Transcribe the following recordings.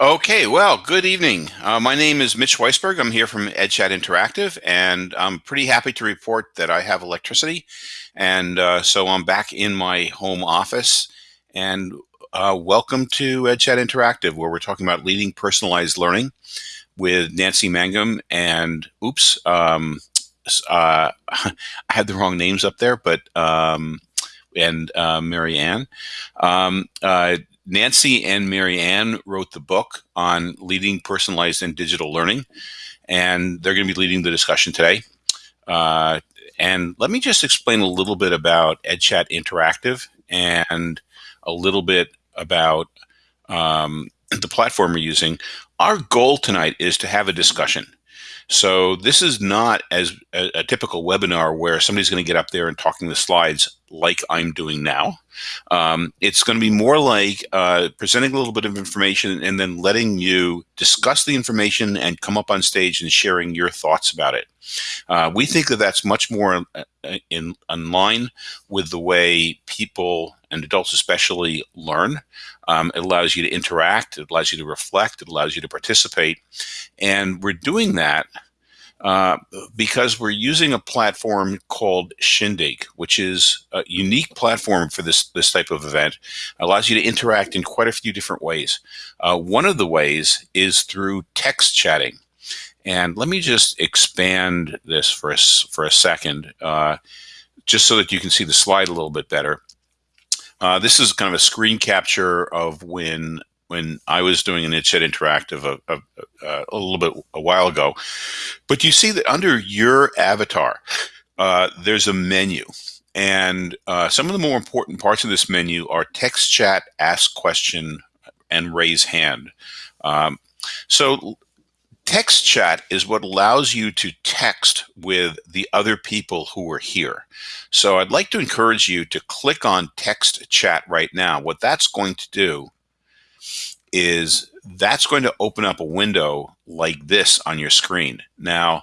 Okay, well, good evening. Uh, my name is Mitch Weisberg. I'm here from EdChat Interactive, and I'm pretty happy to report that I have electricity. And uh, so I'm back in my home office. And uh, welcome to EdChat Interactive, where we're talking about leading personalized learning with Nancy Mangum and, oops, um, uh, I had the wrong names up there, but um, and uh, Mary Ann. Um, uh, Nancy and Mary Ann wrote the book on leading personalized and digital learning, and they're going to be leading the discussion today. Uh, and let me just explain a little bit about EdChat Interactive and a little bit about um, the platform we're using. Our goal tonight is to have a discussion. So this is not as a, a typical webinar where somebody's going to get up there and talking the slides like I'm doing now. Um, it's going to be more like uh, presenting a little bit of information and then letting you discuss the information and come up on stage and sharing your thoughts about it. Uh, we think that that's much more uh, in, in line with the way people and adults especially learn. Um, it allows you to interact, it allows you to reflect, it allows you to participate. And we're doing that uh, because we're using a platform called Shindig, which is a unique platform for this, this type of event. Allows you to interact in quite a few different ways. Uh, one of the ways is through text chatting. And let me just expand this for a, for a second, uh, just so that you can see the slide a little bit better. Uh, this is kind of a screen capture of when when I was doing an EdChat Interactive a, a, a, little bit a while ago. But you see that under your avatar, uh, there's a menu. And uh, some of the more important parts of this menu are text chat, ask question, and raise hand. Um, so text chat is what allows you to text with the other people who are here. So I'd like to encourage you to click on text chat right now. What that's going to do is that's going to open up a window like this on your screen. Now,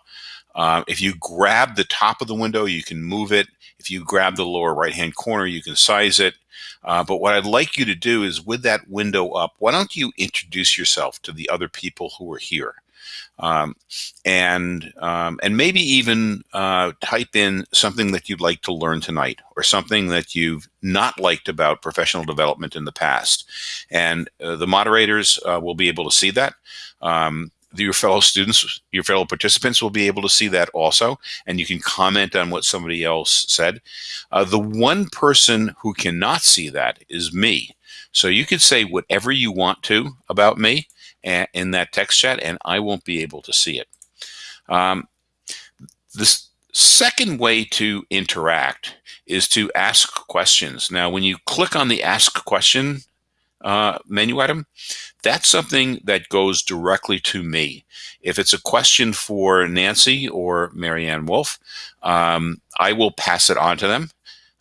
uh, if you grab the top of the window, you can move it. If you grab the lower right hand corner, you can size it. Uh, but what I'd like you to do is with that window up, why don't you introduce yourself to the other people who are here? Um, and um, and maybe even uh, type in something that you'd like to learn tonight or something that you've not liked about professional development in the past. And uh, the moderators uh, will be able to see that. Um, your fellow students, your fellow participants will be able to see that also, and you can comment on what somebody else said. Uh, the one person who cannot see that is me. So you could say whatever you want to about me, in that text chat, and I won't be able to see it. Um, this second way to interact is to ask questions. Now, when you click on the Ask Question uh, menu item, that's something that goes directly to me. If it's a question for Nancy or Mary Ann Wolf, um, I will pass it on to them.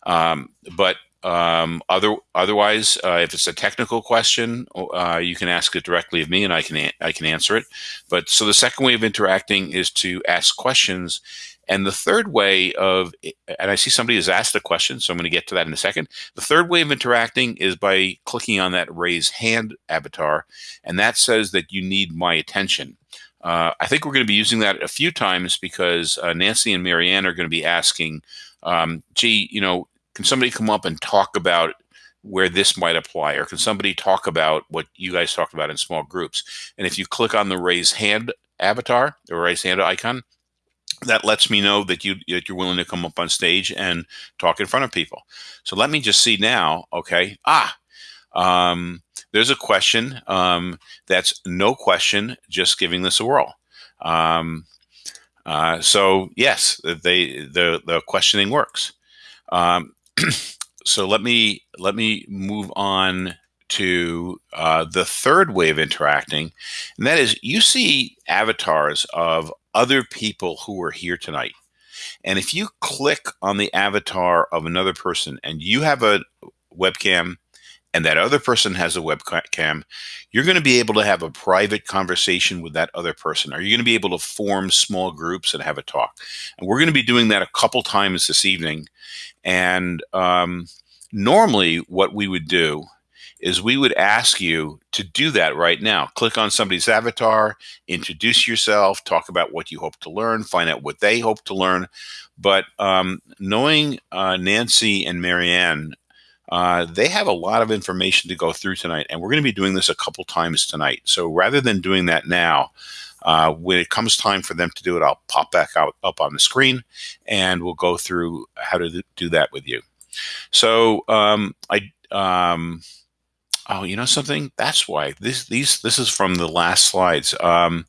Um, but um, other, otherwise, uh, if it's a technical question, uh, you can ask it directly of me, and I can I can answer it. But so the second way of interacting is to ask questions, and the third way of and I see somebody has asked a question, so I'm going to get to that in a second. The third way of interacting is by clicking on that raise hand avatar, and that says that you need my attention. Uh, I think we're going to be using that a few times because uh, Nancy and Mary Ann are going to be asking, um, gee, you know, can somebody come up and talk about where this might apply or can somebody talk about what you guys talked about in small groups? And if you click on the raise hand avatar or raise hand icon that lets me know that you that you're willing to come up on stage and talk in front of people. So let me just see now okay? Ah um, there's a question um, that's no question just giving this a whirl. Um, uh, so yes they the the questioning works. Um, so let me let me move on to uh, the third way of interacting, and that is you see avatars of other people who are here tonight. And if you click on the avatar of another person and you have a webcam and that other person has a webcam, you're going to be able to have a private conversation with that other person. Are you going to be able to form small groups and have a talk? And we're going to be doing that a couple times this evening. And um, normally, what we would do is we would ask you to do that right now. Click on somebody's avatar, introduce yourself, talk about what you hope to learn, find out what they hope to learn. But um, knowing uh, Nancy and Mary Ann, uh, they have a lot of information to go through tonight, and we're going to be doing this a couple times tonight. So rather than doing that now, uh, when it comes time for them to do it, I'll pop back out up on the screen, and we'll go through how to do that with you. So um, I um, oh, you know something? That's why this these this is from the last slides. Um,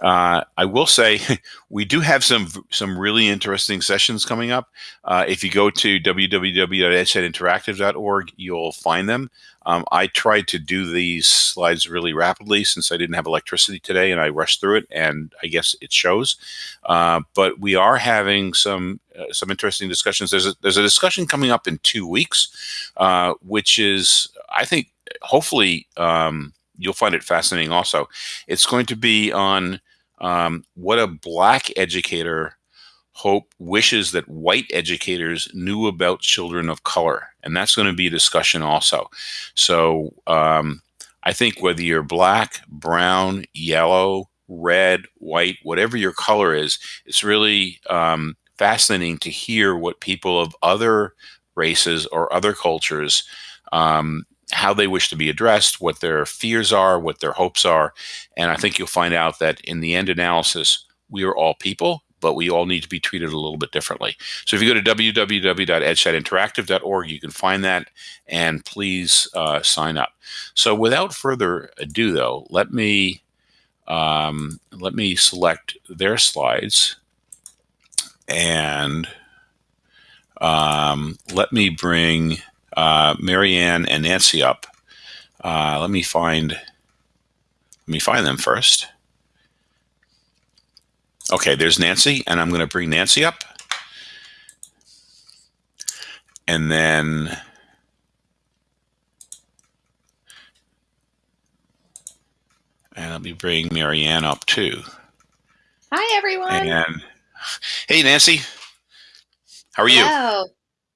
uh, I will say we do have some some really interesting sessions coming up. Uh, if you go to www.edchatinteractive.org, you'll find them. Um, I tried to do these slides really rapidly since I didn't have electricity today, and I rushed through it, and I guess it shows. Uh, but we are having some uh, some interesting discussions. There's a, there's a discussion coming up in two weeks, uh, which is I think hopefully um, you'll find it fascinating. Also, it's going to be on um, what a black educator hope wishes that white educators knew about children of color and that's going to be a discussion also. So um, i think whether you're black brown yellow red white whatever your color is it's really um, fascinating to hear what people of other races or other cultures um, how they wish to be addressed, what their fears are, what their hopes are. And I think you'll find out that in the end analysis, we are all people, but we all need to be treated a little bit differently. So if you go to www.edchatinteractive.org, you can find that and please uh, sign up. So without further ado, though, let me um, let me select their slides and um, let me bring uh, Mary Ann and Nancy up. Uh, let me find let me find them first. Okay, there's Nancy, and I'm going to bring Nancy up. And then and let me bring Mary Ann up too. Hi, everyone. And hey, Nancy. How are you?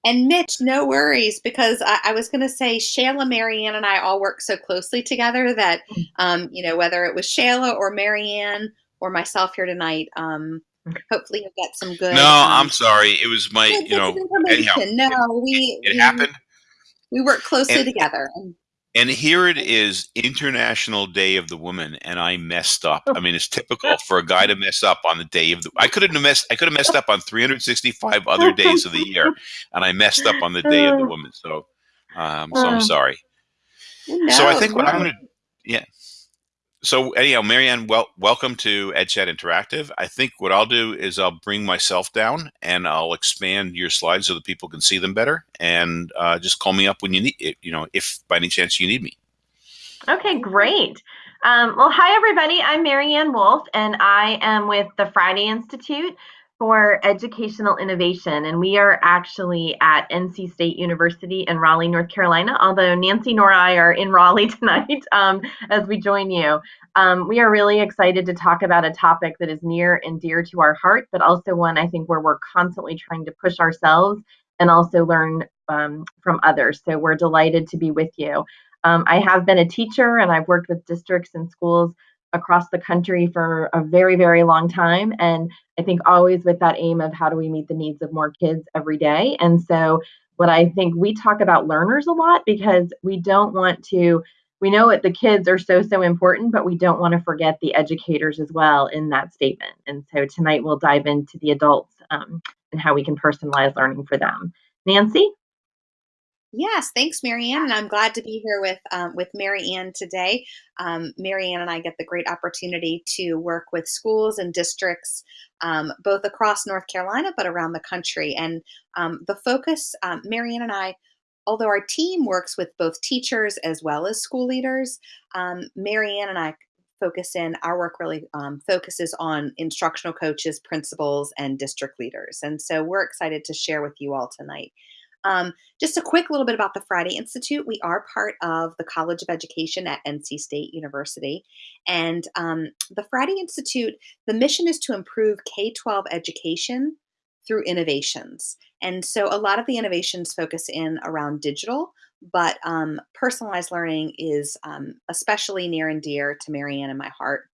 Hello. And Mitch, no worries, because I, I was going to say Shayla, Mary Ann, and I all work so closely together that, mm. um, you know, whether it was Shayla or Mary Ann or myself here tonight, um, hopefully you'll get some good. No, um, I'm sorry. It was my, you know, anyhow, no, we it, it we, happened. We work closely and, together. And here it is, International Day of the Woman, and I messed up. I mean, it's typical for a guy to mess up on the day of the. I could have messed. I could have messed up on 365 other days of the year, and I messed up on the Day of the Woman. So, um, so I'm sorry. No, so I think what I'm going to, yeah. So anyhow, Mary Ann, well, welcome to EdChat Interactive. I think what I'll do is I'll bring myself down and I'll expand your slides so that people can see them better. And uh, just call me up when you need, you know, if by any chance you need me. Okay, great. Um, well, hi everybody. I'm Mary Ann Wolf, and I am with the Friday Institute for Educational Innovation, and we are actually at NC State University in Raleigh, North Carolina. Although Nancy nor I are in Raleigh tonight um, as we join you, um, we are really excited to talk about a topic that is near and dear to our heart, but also one I think where we're constantly trying to push ourselves and also learn um, from others. So we're delighted to be with you. Um, I have been a teacher and I've worked with districts and schools across the country for a very, very long time. And I think always with that aim of how do we meet the needs of more kids every day. And so, what I think we talk about learners a lot because we don't want to, we know that the kids are so, so important, but we don't want to forget the educators as well in that statement. And so, tonight we'll dive into the adults um, and how we can personalize learning for them. Nancy? Yes, thanks, Mary Ann, and I'm glad to be here with um, with Mary Ann today. Um, Mary Ann and I get the great opportunity to work with schools and districts um, both across North Carolina but around the country. And um, the focus, um, Mary Ann and I, although our team works with both teachers as well as school leaders, um, Mary Ann and I focus in our work really um, focuses on instructional coaches principals and district leaders and so we're excited to share with you all tonight um, just a quick little bit about the Friday Institute. We are part of the College of Education at NC State University. And um, the Friday Institute, the mission is to improve K 12 education through innovations. And so a lot of the innovations focus in around digital, but um, personalized learning is um, especially near and dear to Mary Ann and my heart.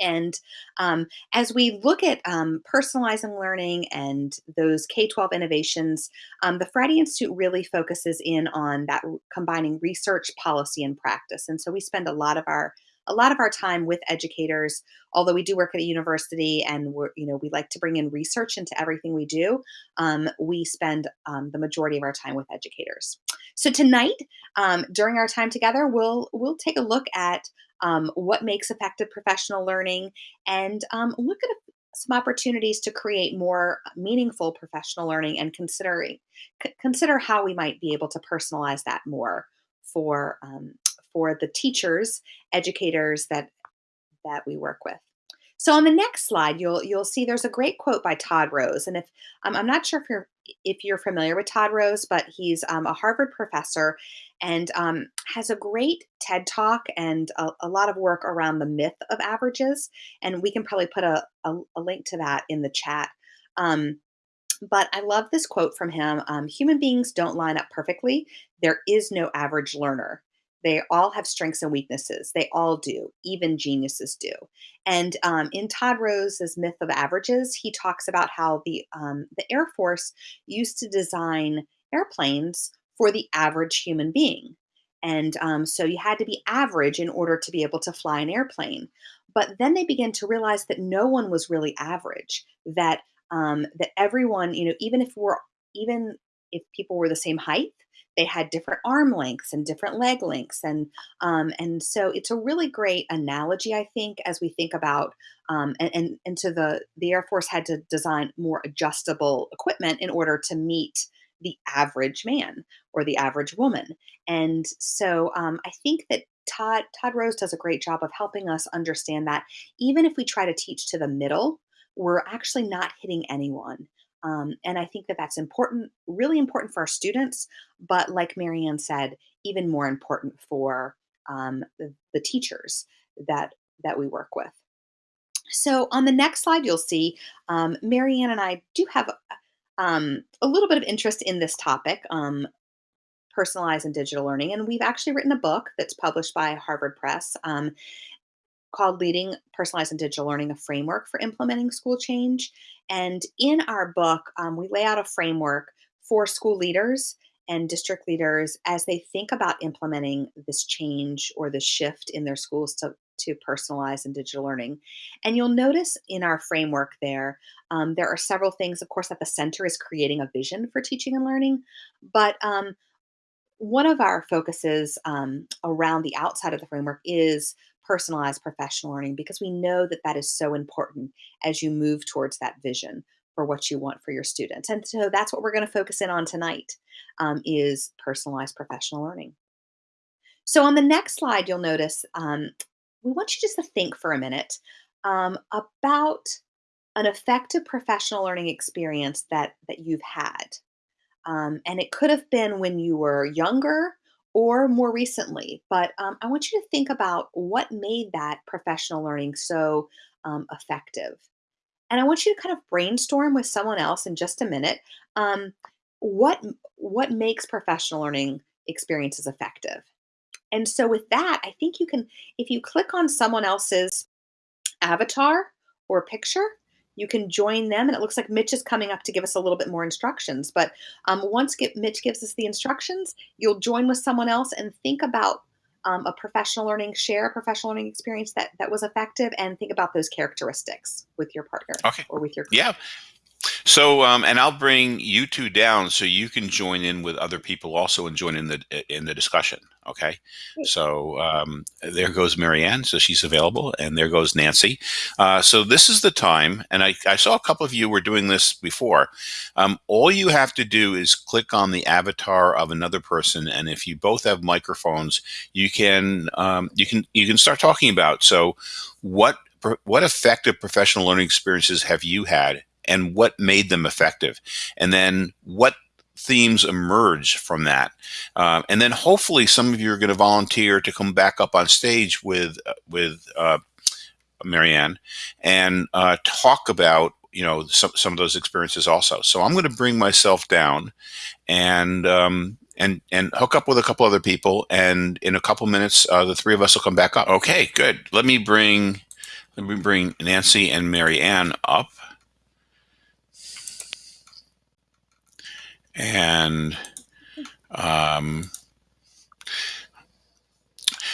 And um, as we look at um, personalizing learning and those K 12 innovations, um, the Friday Institute really focuses in on that combining research, policy, and practice. And so we spend a lot of our a lot of our time with educators although we do work at a university and we're you know we like to bring in research into everything we do um, we spend um, the majority of our time with educators so tonight um, during our time together we'll we'll take a look at um, what makes effective professional learning, and um, look at some opportunities to create more meaningful professional learning and considering c- consider how we might be able to personalize that more for um, for the teachers, educators that that we work with. So on the next slide, you'll you'll see there's a great quote by Todd Rose, and if I'm not sure if you're if you're familiar with Todd Rose, but he's um, a Harvard professor and um, has a great TED talk and a, a, lot of work around the myth of averages. And we can probably put a, a, a link to that in the chat. Um, but I love this quote from him um, Human beings don't line up perfectly. There is no average learner. They all have strengths and weaknesses. They all do. Even geniuses do. And um, in Todd Rose's Myth of Averages, he talks about how the um, the Air Force used to design airplanes for the average human being, and um, so you had to be average in order to be able to fly an airplane. But then they began to realize that no one was really average. That um, that everyone, you know, even if we're even if people were the same height, they had different arm lengths and different leg lengths and um, and so it's a really great analogy i think as we think about um, and, and and to the the air force had to design more adjustable equipment in order to meet the average man or the average woman. And so um, i think that todd todd rose does a great job of helping us understand that even if we try to teach to the middle we're actually not hitting anyone um, and I think that that's important, really important for our students, but like Mary Ann said, even more important for um, the, the, teachers that that we work with. So on the next slide, you'll see um, Mary Ann and I do have um, a little bit of interest in this topic, um, personalized and digital learning, and we've actually written a book that's published by Harvard Press um, called Leading Personalized and Digital Learning, a framework for implementing school change. And in our book, um, we lay out a framework for school leaders and district leaders as they think about implementing this change or this shift in their schools to, to personalized and digital learning. And you'll notice in our framework there, um, there are several things. Of course, at the center is creating a vision for teaching and learning, but um, one of our focuses um, around the outside of the framework is personalized professional learning because we know that that is so important as you move towards that vision for what you want for your students. And so that's what we're going to focus in on tonight um, is personalized professional learning. So on the next slide, you'll notice um, we want you just to think for a minute um, about an effective professional learning experience that that you've had. Um, and it could have been when you were younger or more recently. But um, I want you to think about what made that professional learning so um, effective. And I want you to kind of brainstorm with someone else in just a minute. Um, what what makes professional learning experiences effective? And so with that, I think you can, if you click on someone else's avatar or picture, you can join them. And it looks like Mitch is coming up to give us a little bit more instructions. But um, once get, Mitch gives us the instructions, you'll join with someone else and think about um, a professional learning, share a professional learning experience that, that was effective, and think about those characteristics with your partner okay. or with your. Yeah. So, um, and I'll bring you two down so you can join in with other people also and join in the in the discussion. Okay. So um, there goes Marianne, so she's available, and there goes Nancy. Uh, so this is the time, and I, I, saw a couple of you were doing this before. Um, all you have to do is click on the avatar of another person, and if you both have microphones, you can um, you can you can start talking about. So, what what effective professional learning experiences have you had and what made them effective and then what themes emerge from that uh, and then hopefully some of you are going to volunteer to come back up on stage with uh, with uh, marianne and uh, talk about you know some, some of those experiences also so i'm going to bring myself down and um, and and hook up with a couple other people, and in a couple minutes, uh, the three of us will come back up. Okay, good. Let me bring let me bring Nancy and Mary up, and um,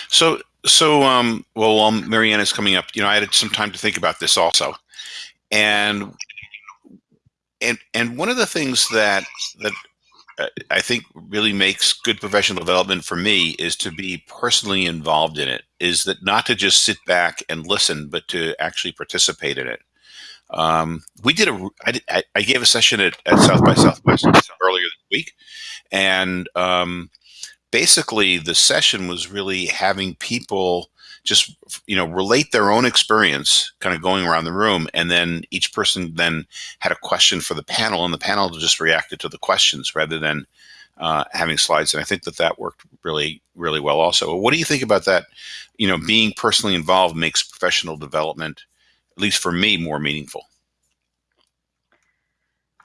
so so um, well, while Mary Ann is coming up, you know, I had some time to think about this also, and and and one of the things that that uh, I think really makes good professional development for me is to be personally involved in it. Is that not to just sit back and listen, but to actually participate in it. Um, we did a I, I gave a session at, at South by Southwest earlier this week, and um, basically the session was really having people just you know relate their own experience kind of going around the room. And then each person then had a question for the panel and the panel just reacted to the questions rather than uh, having slides. And i think that that worked really really well also. What do you think about that? You know being personally involved makes professional development at least for me more meaningful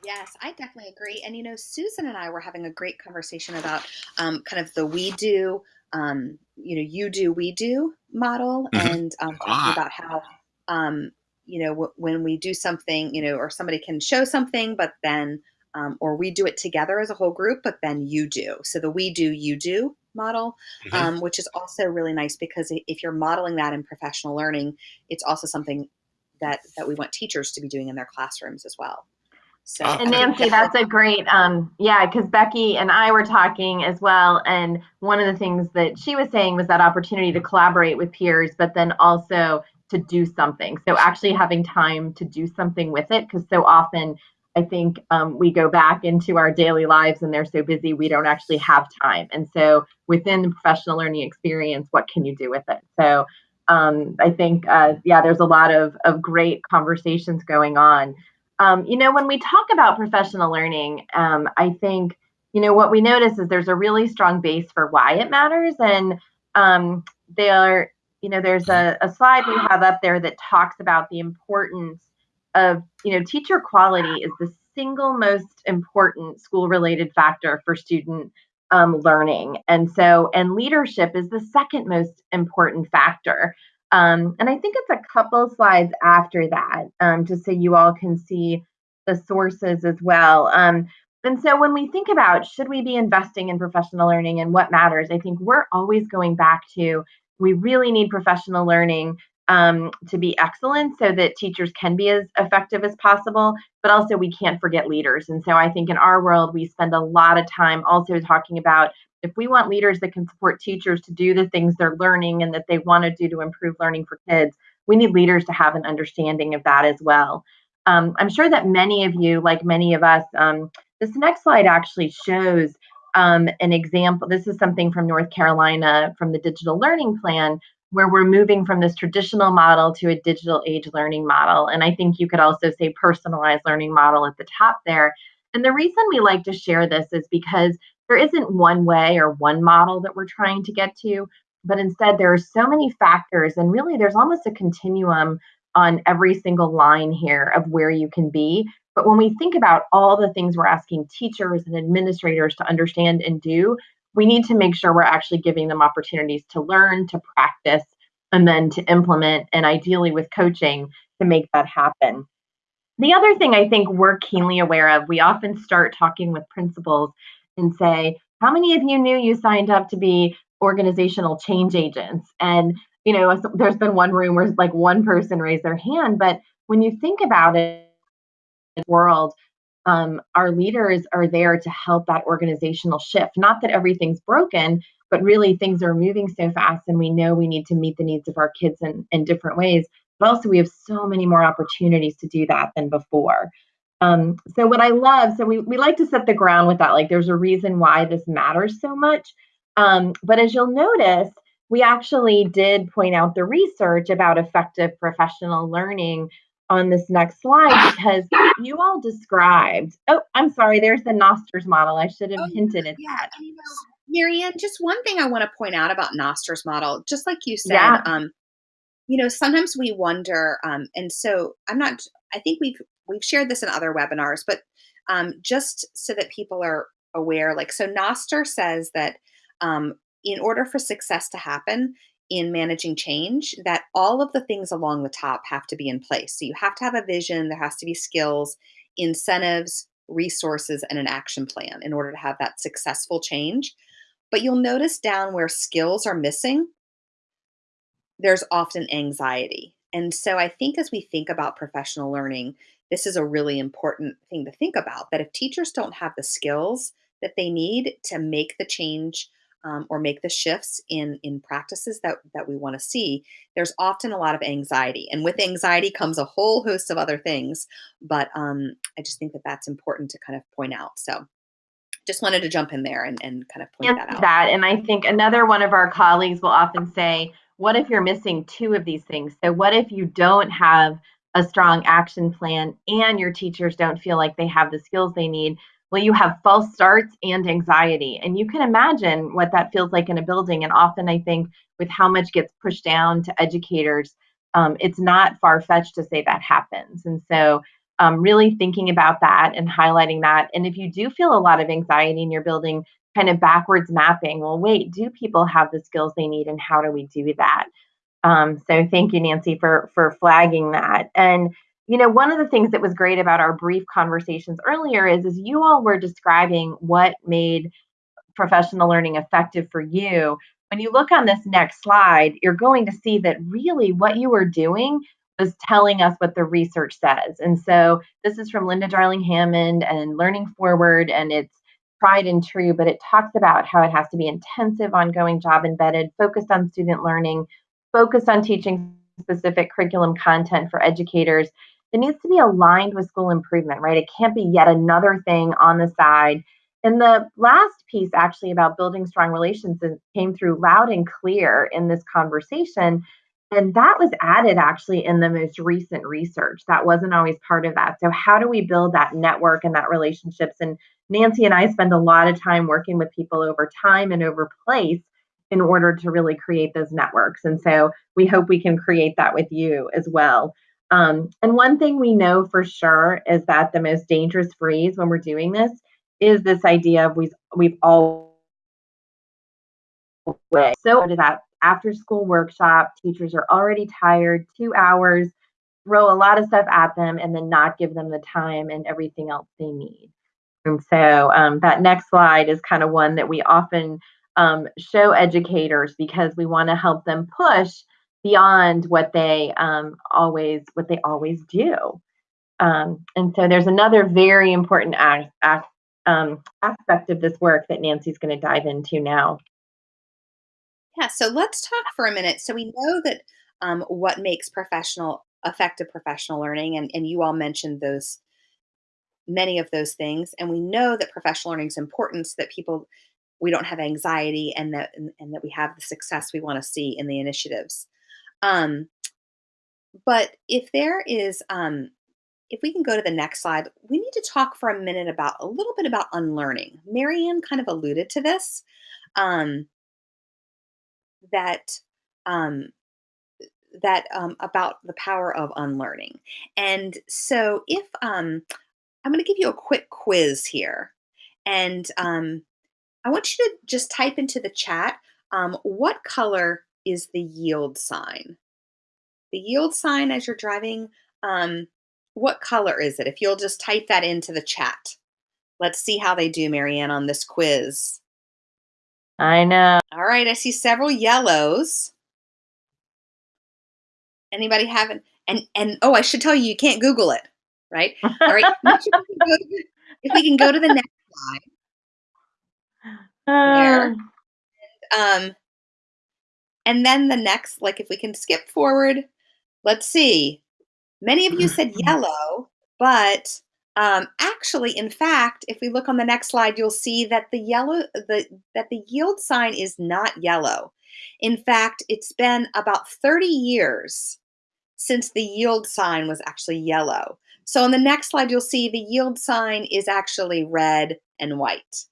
Yes, I definitely agree. And you know, Susan and I were having a great conversation about um, kind of the we do um, you know, you do, we do model, mm-hmm. and um, talking ah. about how, um, you know, w- when we do something, you know, or somebody can show something, but then, um, or we do it together as a whole group, but then you do. So the we do, you do model, mm-hmm. Um, which is also really nice because if you're modeling that in professional learning, it's also something that that we want teachers to be doing in their classrooms as well. So, and Nancy, that's a great, um, yeah, because Becky and I were talking as well. And one of the things that she was saying was that opportunity to collaborate with peers, but then also to do something. So actually having time to do something with it, because so often I think um, we go back into our daily lives and they're so busy we don't actually have time. And so within the professional learning experience, what can you do with it? So um, I think, uh, yeah, there's a lot of, of great conversations going on. Um, you know, when we talk about professional learning, um, I think, you know, what we notice is there's a really strong base for why it matters. And um, there, you know, there's a, a slide we have up there that talks about the importance of, you know, teacher quality is the single most important school related factor for student um, learning. And so, and leadership is the second most important factor. Um, and I think it's a couple slides after that, um, just so you all can see the sources as well. Um, and so when we think about should we be investing in professional learning and what matters, I think we're always going back to we really need professional learning um, to be excellent so that teachers can be as effective as possible, but also we can't forget leaders. And so I think in our world, we spend a lot of time also talking about if we want leaders that can support teachers to do the things they're learning and that they want to do to improve learning for kids, we need leaders to have an understanding of that as well. Um, I'm sure that many of you, like many of us, um, this next slide actually shows um, an example. This is something from North Carolina from the digital learning plan, where we're moving from this traditional model to a digital age learning model. And I think you could also say personalized learning model at the top there. And the reason we like to share this is because there isn't one way or one model that we're trying to get to, but instead there are so many factors, and really there's almost a continuum on every single line here of where you can be. But when we think about all the things we're asking teachers and administrators to understand and do, we need to make sure we're actually giving them opportunities to learn, to practice, and then to implement, and ideally with coaching to make that happen. The other thing I think we're keenly aware of, we often start talking with principals and say, How many of you knew you signed up to be organizational change agents? And, you know, there's been one room where like one person raised their hand. But when you think about it, in world, um, our leaders are there to help that organizational shift. Not that everything's broken, but really things are moving so fast and we know we need to meet the needs of our kids in, in different ways. But also, we have so many more opportunities to do that than before. Um, so what I love, so we, we like to set the ground with that, like there's a reason why this matters so much. Um, but as you'll notice, we actually did point out the research about effective professional learning on this next slide because you all described, oh, I'm sorry, there's the Knoster's model. I should have oh, hinted at yeah, that. You know, Mary Ann, just one thing I want to point out about Knoster's model, just like you said, yeah. um, you know, sometimes we wonder, um, and so I'm not, I think we've we've shared this in other webinars, but um, just so that people are aware. Like, so Knoster says that um, in order for success to happen in managing change, that all of the things along the top have to be in place. So you have to have a vision, there has to be skills, incentives, resources, and an action plan in order to have that successful change. But you'll notice down where skills are missing, there's often anxiety. And so I think as we think about professional learning, this is a really important thing to think about that if teachers don't have the skills that they need to make the change um, or make the shifts in in practices that that we want to see there's often a lot of anxiety and with anxiety comes a whole host of other things but um, i just think that that's important to kind of point out so just wanted to jump in there and, and kind of point that out. that and i think another one of our colleagues will often say what if you're missing two of these things? So what if you don't have a strong action plan and your teachers don't feel like they have the skills they need well, you have false starts and anxiety. And you can imagine what that feels like in a building. And often, I think, with how much gets pushed down to educators, um, it's not far fetched to say that happens. And so, um, really thinking about that and highlighting that. And if you do feel a lot of anxiety in your building, kind of backwards mapping, well, wait, do people have the skills they need and how do we do that? Um, so thank you, Nancy, for for flagging that. And you know one of the things that was great about our brief conversations earlier is is you all were describing what made professional learning effective for you. When you look on this next slide you're going to see that really what you were doing was telling us what the research says. And so this is from linda darling hammond and learning forward and it's tried and true but it talks about how it has to be intensive ongoing job embedded focused on student learning focused on teaching specific curriculum content for educators it needs to be aligned with school improvement, right? It can't be yet another thing on the side. And the last piece, actually, about building strong relations came through loud and clear in this conversation. And that was added actually in the most recent research. That wasn't always part of that. So, how do we build that network and that relationships? And Nancy and I spend a lot of time working with people over time and over place in order to really create those networks. And so, we hope we can create that with you as well. Um, and one thing we know for sure is that the most dangerous freeze when we're doing this is this idea of we've we've all way. So to that after school workshop, teachers are already tired, two hours, throw a lot of stuff at them, and then not give them the time and everything else they need. And so um, that next slide is kind of one that we often um, show educators because we want to help them push beyond what they um, always what they always do. Um, and so there's another very important um, aspect of this work that Nancy's going to dive into now. Yeah, so let's talk for a minute. So we know that um, what makes professional effective professional learning, and, and you all mentioned those many of those things, and we know that professional learning is important so that people we don't have anxiety and that and that we have the success we want to see in the initiatives. Um, but if there is, um, if we can go to the next slide, we need to talk for a minute about a little bit about unlearning. Mary Ann kind of alluded to this, um, that um, that um, about the power of unlearning. And so, if um, I'm going to give you a quick quiz here, and um, I want you to just type into the chat um, what color is the yield sign. The yield sign as you're driving, um, what color is it? If you'll just type that into the chat. Let's see how they do, Mary Ann, on this quiz. I know. All right, I see several yellows. Anybody having and and oh, I should tell you, you can't Google it, right? All right. if we can go to the next slide. There. Um, and then the next, like if we can skip forward, let's see. Many of you said yellow, but um, actually, in fact, if we look on the next slide, you'll see that the yellow, the that the yield sign is not yellow. In fact, it's been about 30 years since the yield sign was actually yellow. So on the next slide, you'll see the yield sign is actually red and white.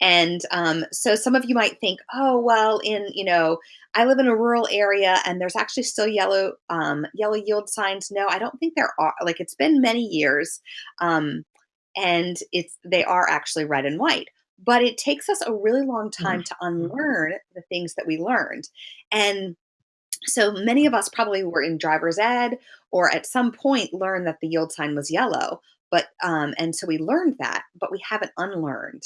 And um, so some of you might think, oh, well, in, you know, I live in a rural area and there's actually still yellow, um, yellow yield signs. No, I don't think there are. Like it's been many years um, and it's, they are actually red and white. but it takes us a really long time to unlearn the things that we learned. And so many of us probably were in driver's ed or at some point learned that the yield sign was yellow. But um, and so we learned that, but we haven't unlearned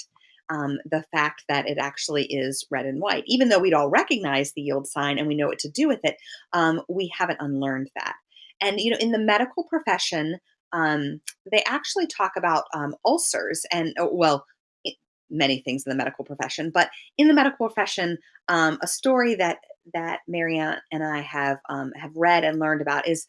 um, the fact that it actually is red and white. Even though we'd all recognize the yield sign and we know what to do with it, um, we haven't unlearned that. And you know, in the medical profession, um, they actually talk about um, ulcers and oh, well, many things in the medical profession, but in the medical profession, um, a story that that Mary Ann and I have um, have read and learned about is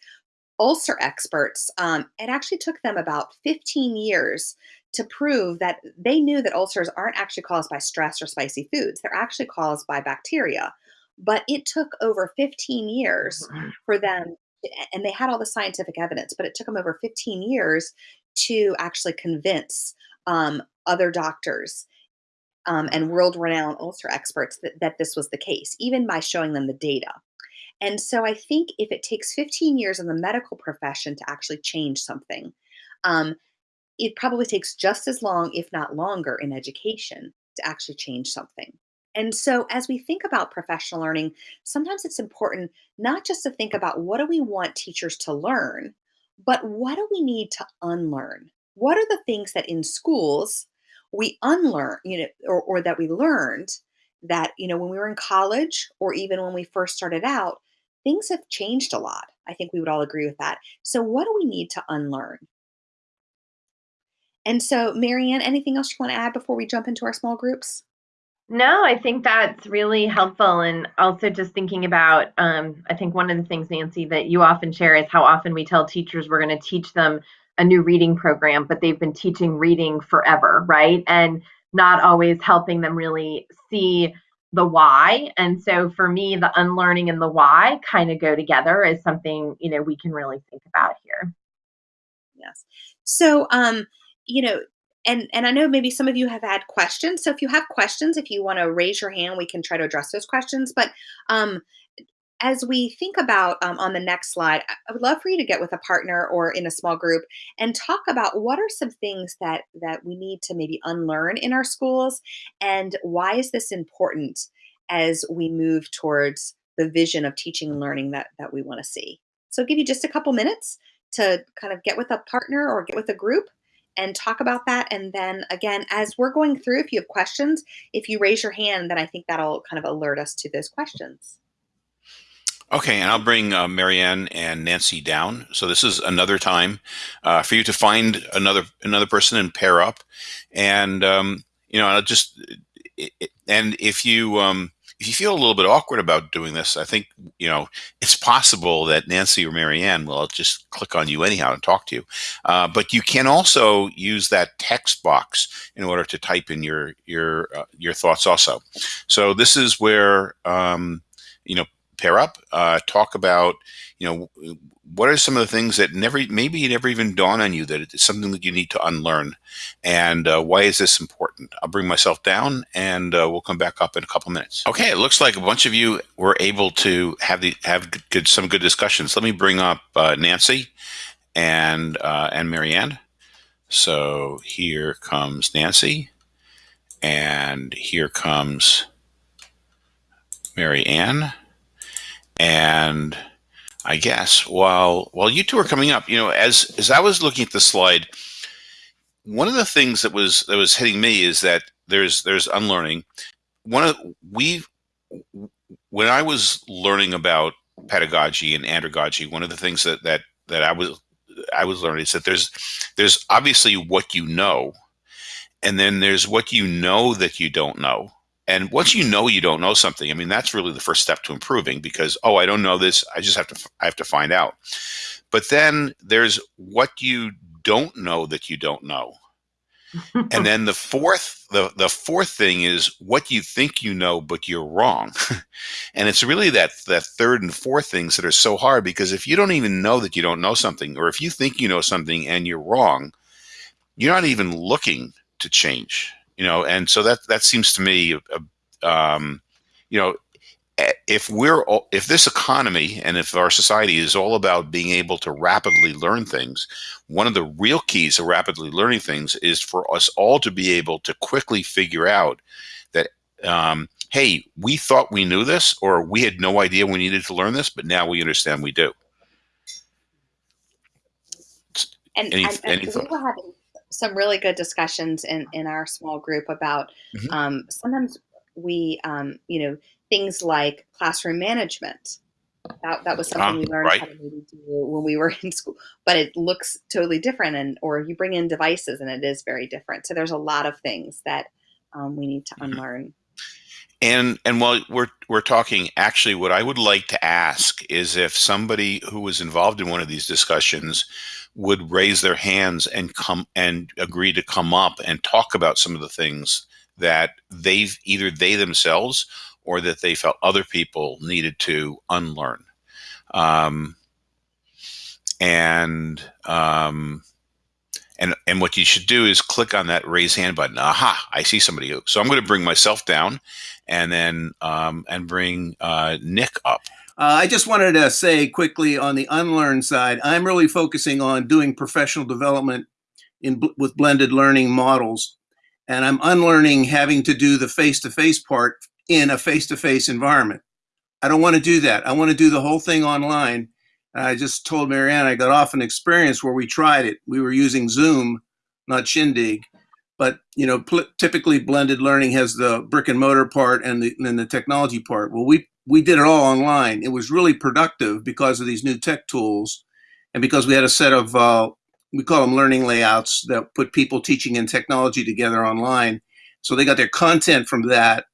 ulcer experts. Um, it actually took them about 15 years to prove that they knew that ulcers aren't actually caused by stress or spicy foods; they're actually caused by bacteria. But it took over 15 years for them, and they had all the scientific evidence, but it took them over 15 years to actually convince um, other doctors um, and world renowned ulcer experts that, that this was the case, even by showing them the data. And so I think if it takes 15 years in the medical profession to actually change something, um, it probably takes just as long, if not longer, in education to actually change something. And so, as we think about professional learning, sometimes it's important not just to think about what do we want teachers to learn, but what do we need to unlearn? What are the things that in schools we unlearn, you know, or, or that we learned that, you know, when we were in college or even when we first started out, things have changed a lot. I think we would all agree with that. So, what do we need to unlearn? And so, Mary Ann, anything else you want to add before we jump into our small groups? No, I think that's really helpful. And also just thinking about, um, I think one of the things, Nancy, that you often share is how often we tell teachers we're going to teach them a new reading program, but they've been teaching reading forever, right? And not always helping them really see the why. And so for me, the unlearning and the why kind of go together is something, you know, we can really think about here. Yes. So, um, you know, and and I know maybe some of you have had questions. So if you have questions, if you want to raise your hand, we can try to address those questions. But um, as we think about um, on the next slide, I would love for you to get with a partner or in a small group and talk about what are some things that that we need to maybe unlearn in our schools, and why is this important as we move towards the vision of teaching and learning that that we want to see. So, I'll give you just a couple minutes to kind of get with a partner or get with a group and talk about that. And then again, as we're going through, if you have questions, if you raise your hand, then I think that'll kind of alert us to those questions. Okay, and I'll bring uh, Mary Ann and Nancy down. So this is another time uh, for you to find another another person and pair up, and um, you know, I'll just and if you um, if you feel a little bit awkward about doing this, I think you know it's possible that Nancy or Mary Ann will just click on you anyhow and talk to you. Uh, but you can also use that text box in order to type in your your uh, your thoughts also. So this is where um, you know pair up, uh, talk about, you know, what are some of the things that never, maybe it never even dawned on you that it's something that you need to unlearn, and uh, why is this important? I'll bring myself down, and uh, we'll come back up in a couple minutes. Okay, it looks like a bunch of you were able to have the have good, some good discussions. Let me bring up uh, Nancy and uh, and Mary Ann. So here comes Nancy, and here comes Mary Ann. And I guess while while you two are coming up, you know, as as I was looking at the slide, one of the things that was that was hitting me is that there's there's unlearning. One of we when I was learning about pedagogy and andragogy, one of the things that that that I was I was learning is that there's there's obviously what you know, and then there's what you know that you don't know, and once you know you don't know something, I mean, that's really the first step to improving because, oh, I don't know this. I just have to, I have to find out. But then there's what you don't know that you don't know. and then the fourth, the, the fourth thing is what you think you know, but you're wrong. and it's really that, that third and fourth things that are so hard because if you don't even know that you don't know something, or if you think you know something and you're wrong, you're not even looking to change you know, and so that that seems to me, uh, um, you know, if we're all, if this economy and if our society is all about being able to rapidly learn things, one of the real keys to rapidly learning things is for us all to be able to quickly figure out that, um, hey, we thought we knew this, or we had no idea we needed to learn this, but now we understand we do. And, Any- and- any we were having some really good discussions in, in our small group about Mhm. um, sometimes we, um, you know, things like classroom management. That, that was something Ah, we learned right. how to maybe do when we were in school, but it looks totally different. And or you bring in devices and it is very different. So there's a lot of things that um, we need to Mhm. unlearn. And and while we're we're talking, actually, what I would like to ask is if somebody who was involved in one of these discussions would raise their hands and come and agree to come up and talk about some of the things that they've either they themselves or that they felt other people needed to unlearn. Um, and um, and and what you should do is click on that raise hand button. Aha! I see somebody. So I'm going to bring myself down, and then um, and bring uh, Nick up. Uh, I just wanted to say quickly on the unlearn side, I'm really focusing on doing professional development in with blended learning models, and I'm unlearning having to do the face-to-face part in a face-to-face environment. I don't want to do that. I want to do the whole thing online. And I just told Mary Ann I got off an experience where we tried it. We were using Zoom, not Shindig, but you know, typically blended learning has the brick and mortar part and the and the technology part. Well, we we did it all online. It was really productive because of these new tech tools, and because we had a set of uh, we call them learning layouts that put people teaching and technology together online. So they got their content from that,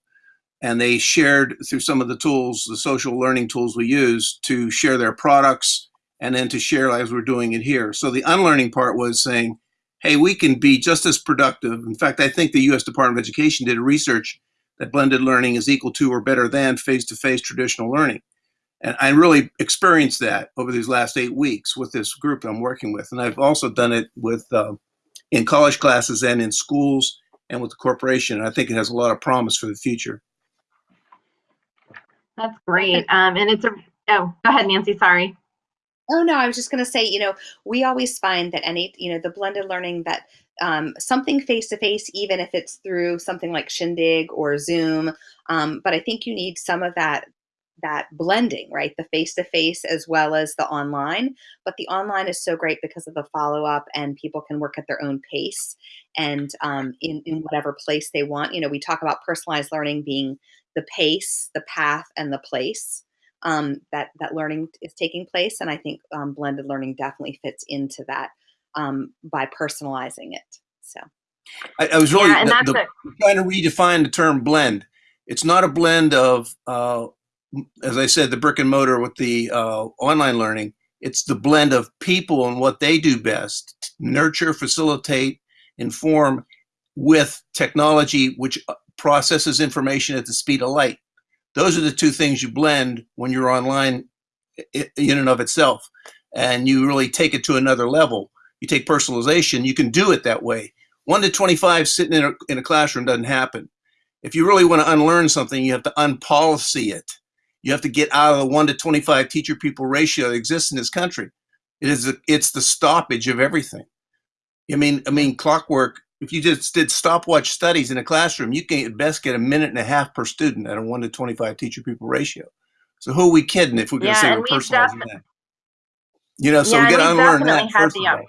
and they shared through some of the tools, the social learning tools we use, to share their products and then to share as we're doing it here. So the unlearning part was saying, hey, we can be just as productive. In fact, I think the U.S. Department of Education did a research that blended learning is equal to or better than face-to-face traditional learning. And I really experienced that over these last eight weeks with this group I'm working with. And I've also done it with uh, in college classes and in schools and with the corporation. And I think it has a lot of promise for the future. That's great. Um, and it's a, oh, go ahead, Nancy. Sorry. Oh no, I was just going to say, you know, we always find that any, you know, the blended learning that um, something face to face, even if it's through something like Shindig or Zoom, um, but I think you need some of that that blending, right? The face to face as well as the online. But the online is so great because of the follow up, and people can work at their own pace and um, in in whatever place they want. You know, we talk about personalized learning being the pace, the path, and the place um, that that learning is taking place, and I think um, blended learning definitely fits into that um, by personalizing it. So I, I was really yeah, the- the- trying to redefine the term blend. It's not a blend of, uh, as I said, the brick and mortar with the uh, online learning. It's the blend of people and what they do best nurture, facilitate, inform with technology, which uh, processes information at the speed of light. Those are the two things you blend when you're online in and of itself. And you really take it to another level. You take personalization, you can do it that way. One to 25 sitting in a, in a classroom doesn't happen. If you really want to unlearn something, you have to unpolicy it. You have to get out of the one to 25 teacher people ratio that exists in this country. It is the, it's the stoppage of everything. I mean, I mean, clockwork. If you just did stopwatch studies in a classroom, you can at best get a minute and a half per student at a one to 25 teacher people ratio. So who are we kidding if we're going to Yeah, say we're personalizing that? You know, so Yeah, we got to unlearn that first the of all.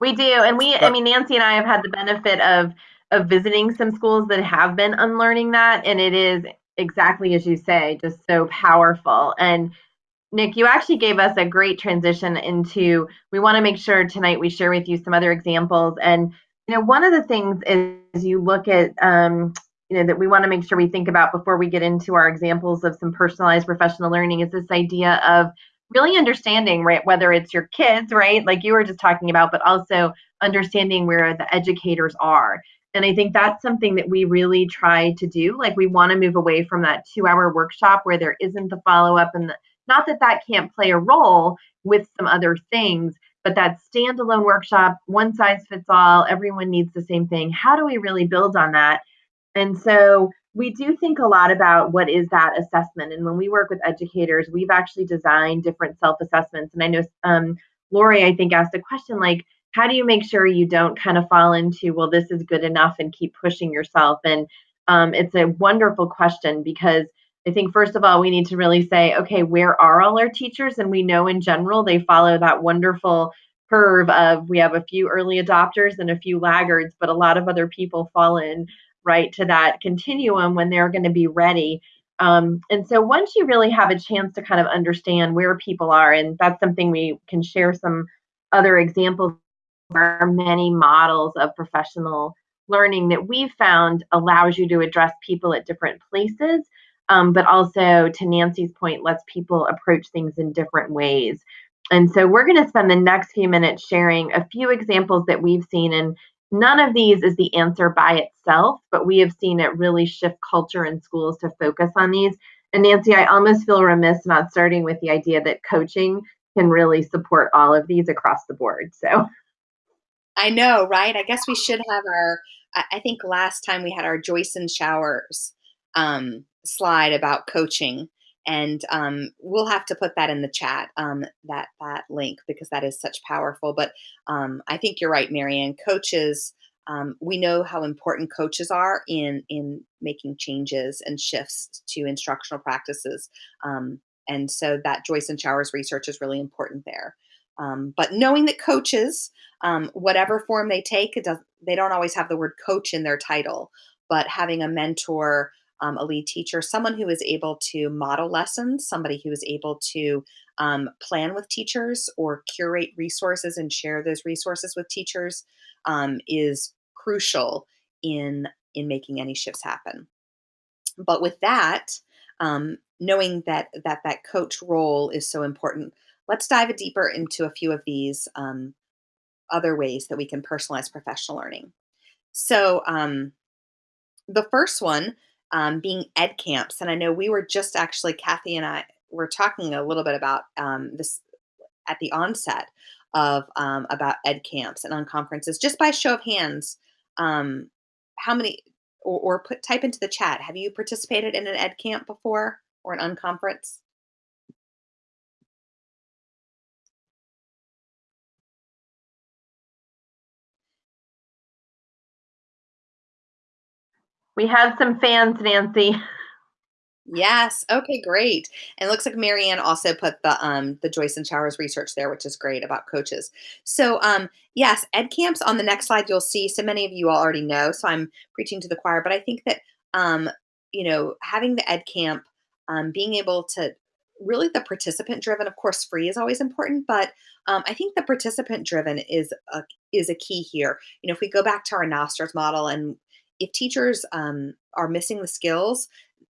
We do, and we, I mean, Nancy and I have had the benefit of of visiting some schools that have been unlearning that, and it is exactly as you say, just so powerful. And Nick, you actually gave us a great transition into. We want to make sure tonight we share with you some other examples, and you know, one of the things is you look at. Um, you know that we want to make sure we think about before we get into our examples of some personalized professional learning is this idea of really understanding right whether it's your kids right like you were just talking about but also understanding where the educators are. And i think that's something that we really try to do like we want to move away from that two hour workshop where there isn't the follow up and the, not that that can't play a role with some other things but that standalone workshop one size fits all everyone needs the same thing. How do we really build on that? And so we do think a lot about what is that assessment. And when we work with educators, we've actually designed different self assessments. And I know um, Lori, I think, asked a question like, how do you make sure you don't kind of fall into, well, this is good enough and keep pushing yourself? And um, it's a wonderful question because I think, first of all, we need to really say, okay, where are all our teachers? And we know in general they follow that wonderful curve of we have a few early adopters and a few laggards, but a lot of other people fall in right to that continuum when they're going to be ready. Um, and so once you really have a chance to kind of understand where people are, and that's something we can share some other examples. There are many models of professional learning that we've found allows you to address people at different places, um, but also, to Nancy's point, lets people approach things in different ways. And so, we're going to spend the next few minutes sharing a few examples that we've seen. And none of these is the answer by itself, but we have seen it really shift culture in schools to focus on these. And Nancy, I almost feel remiss not starting with the idea that coaching can really support all of these across the board. So, I know, right? I guess we should have our I think last time we had our Joyce and Showers um, slide about coaching, and um, we'll have to put that in the chat um, that that link because that is such powerful. But um, I think you're right, Mary Ann. Coaches, um, we know how important coaches are in in making changes and shifts to instructional practices, um, and so that Joyce and Showers research is really important there. Um, but knowing that coaches, whatever form they take, does, they don't always have the word coach in their title, but having a mentor, um, a lead teacher, someone who is able to model lessons, somebody who is able to um, plan with teachers or curate resources and share those resources with teachers um, is crucial in in making any shifts happen. But with that, um, knowing that that that coach role is so important, let's dive deeper into a few of these um, other ways that we can personalize professional learning. So, um, the first one um, being ed camps, and I know we were just actually Kathy and I were talking a little bit about um, this at the onset of um, about ed camps and unconferences. Just by show of hands, um, how many or, or put type into the chat. Have you participated in an ed camp before or an unconference? We have some fans, Nancy. Yes. Okay, great. And it looks like Mary Ann also put the um the Joyce and Showers research there, which is great about coaches. So um yes, ed camps on the next slide you'll see so many of you already know, so I'm preaching to the choir, but I think that um you know, having the ed camp um being able to really the participant driven of course free is always important but um, i think the participant driven is a is a key here you know if we go back to our Knoster's model and if teachers um, are missing the skills,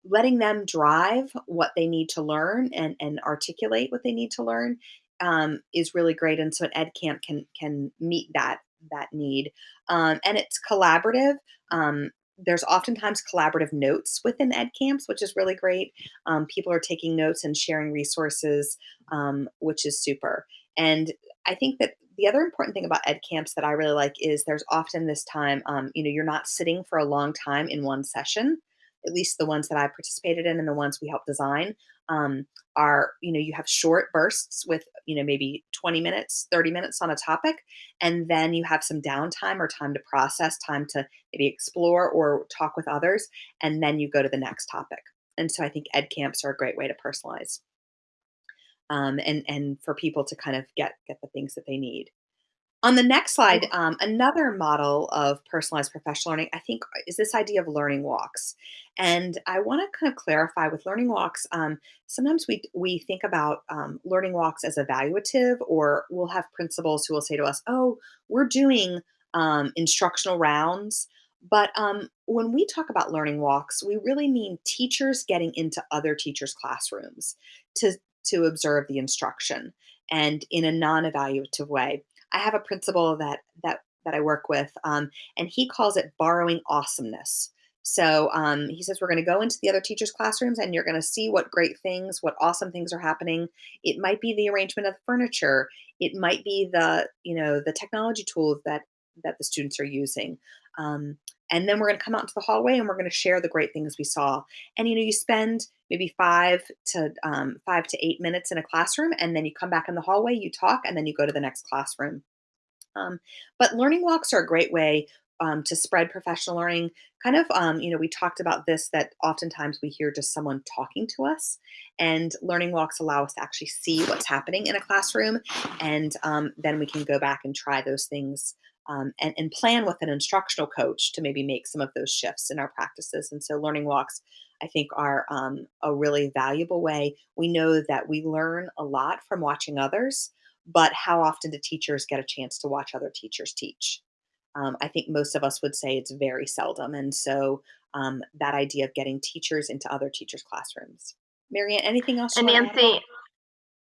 letting them drive what they need to learn and, and articulate what they need to learn um, is really great. And so an ed camp can can meet that that need. Um, and it's collaborative. Um, there's oftentimes collaborative notes within ed camps, which is really great. Um, people are taking notes and sharing resources, um, which is super. And I think that the other important thing about ed camps that I really like is there's often this time, um, you know, you're not sitting for a long time in one session. At least the ones that I participated in and the ones we helped design um, are, you know, you have short bursts with, you know, maybe 20 minutes, 30 minutes on a topic. And then you have some downtime or time to process, time to maybe explore or talk with others. And then you go to the next topic. And so I think ed camps are a great way to personalize um, and and for people to kind of get get the things that they need. On the next slide, um, another model of personalized professional learning, I think, is this idea of learning walks. And I want to kind of clarify with learning walks. Um, sometimes we we think about um, learning walks as evaluative, or we'll have principals who will say to us, "Oh, we're doing um, instructional rounds." But um, when we talk about learning walks, we really mean teachers getting into other teachers' classrooms to to observe the instruction and in a non-evaluative way. I have a principal that that that I work with, um, and he calls it borrowing awesomeness. So um, he says we're going to go into the other teachers' classrooms, and you're going to see what great things, what awesome things are happening. It might be the arrangement of the furniture. It might be the you know the technology tools that that the students are using. Um, and then we're going to come out into the hallway and we're going to share the great things we saw. And you know, you spend maybe five to um, five to eight minutes in a classroom, and then you come back in the hallway, you talk, and then you go to the next classroom. Um, but learning walks are a great way um, to spread professional learning. Kind of, um, you know, we talked about this that oftentimes we hear just someone talking to us, and learning walks allow us to actually see what's happening in a classroom, and um, then we can go back and try those things um, and, and, plan with an instructional coach to maybe make some of those shifts in our practices. And so, learning walks, I think, are um, a really valuable way. We know that we learn a lot from watching others, but how often do teachers get a chance to watch other teachers teach? Um, I think most of us would say it's very seldom. And so, um, that idea of getting teachers into other teachers' classrooms. Mary Ann, anything else? And Nancy,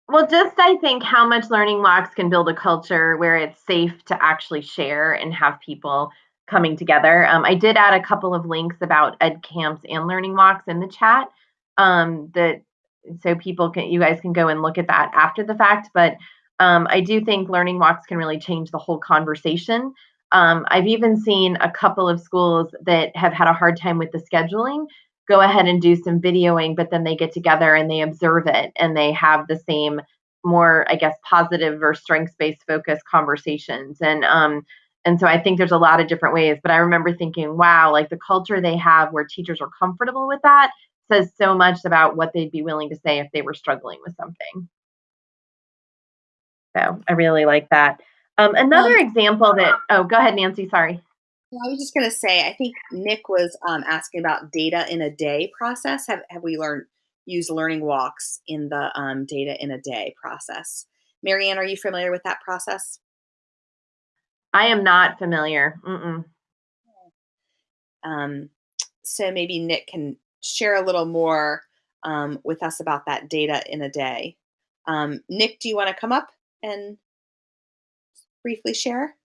well, just I think how much learning walks can build a culture where it's safe to actually share and have people coming together. Um, I did add a couple of links about ed camps and learning walks in the chat. Um, that so people can you guys can go and look at that after the fact. But um, I do think learning walks can really change the whole conversation. Um, I've even seen a couple of schools that have had a hard time with the scheduling go ahead and do some videoing, but then they get together and they observe it and they have the same more, I guess, positive or strengths-based focused conversations. And um, and so I think there's a lot of different ways. But I remember thinking, wow, like the culture they have where teachers are comfortable with that says so much about what they'd be willing to say if they were struggling with something. So I really like that. Um, another um, example that, oh, go ahead, Nancy, sorry. I was just going to say, I think Nick was um, asking about data in a day process. Have, have we learned use learning walks in the um, data in a day process? Mary Ann, are you familiar with that process? I am not familiar. Mm-mm. Um, so maybe Nick can share a little more um, with us about that data in a day. Um, Nick, do you want to come up and briefly share?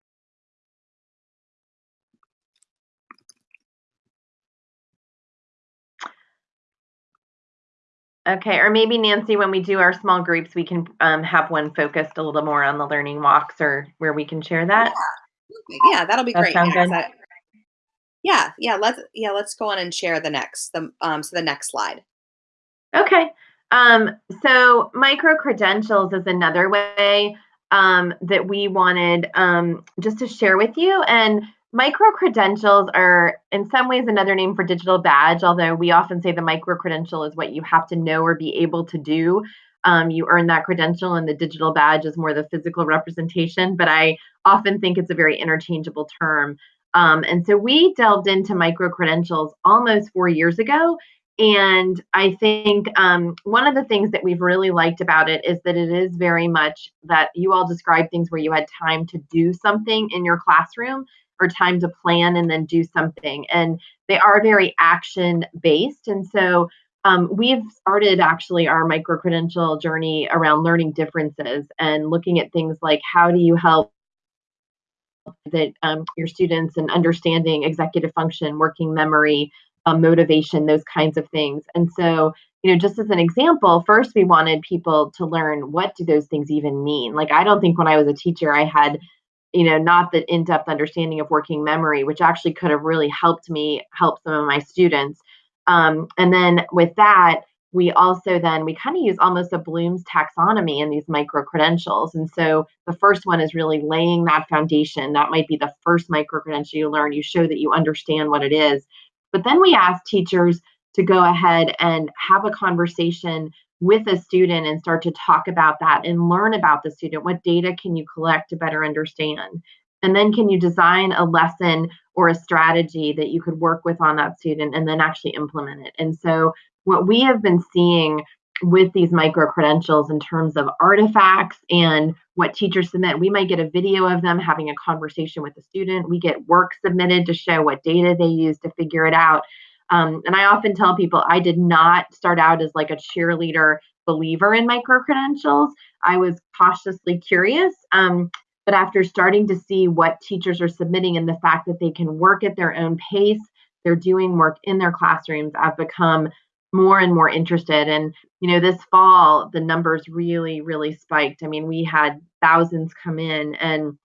Okay, or maybe Nancy, when we do our small groups, we can um, have one focused a little more on the learning walks or where we can share that. Yeah, yeah that'll be that great. Yeah, that, yeah, yeah, let's yeah, let's go on and share the next the um so the next slide. Okay. Um, so micro credentials is another way um, that we wanted um, just to share with you. And Micro credentials are, in some ways, another name for digital badge, although we often say the micro credential is what you have to know or be able to do. Um, you earn that credential, and the digital badge is more the physical representation. But I often think it's a very interchangeable term. Um, and so we delved into micro credentials almost four years ago. And I think um, one of the things that we've really liked about it is that it is very much that you all describe things where you had time to do something in your classroom or time to plan and then do something. And they are very action based. And so um, we've started actually our micro credential journey around learning differences and looking at things like how do you help that um, your students and understanding executive function, working memory, um, motivation, those kinds of things. And so, you know, just as an example, first we wanted people to learn what do those things even mean. Like I don't think when I was a teacher I had you know, not the in-depth understanding of working memory, which actually could have really helped me help some of my students. Um, and then with that, we also then we kind of use almost a Bloom's taxonomy in these micro credentials. And so the first one is really laying that foundation. That might be the first micro credential you learn. You show that you understand what it is. But then we ask teachers to go ahead and have a conversation with a student and start to talk about that and learn about the student. What data can you collect to better understand? And then can you design a lesson or a strategy that you could work with on that student and then actually implement it? And so, what we have been seeing with these micro credentials in terms of artifacts and what teachers submit, we might get a video of them having a conversation with the student. We get work submitted to show what data they use to figure it out. Um, and I often tell people I did not start out as like a cheerleader believer in micro credentials. I was cautiously curious. Um, but after starting to see what teachers are submitting and the fact that they can work at their own pace, they're doing work in their classrooms, I've become more and more interested. And, you know, this fall, the numbers really, really spiked. I mean, we had thousands come in and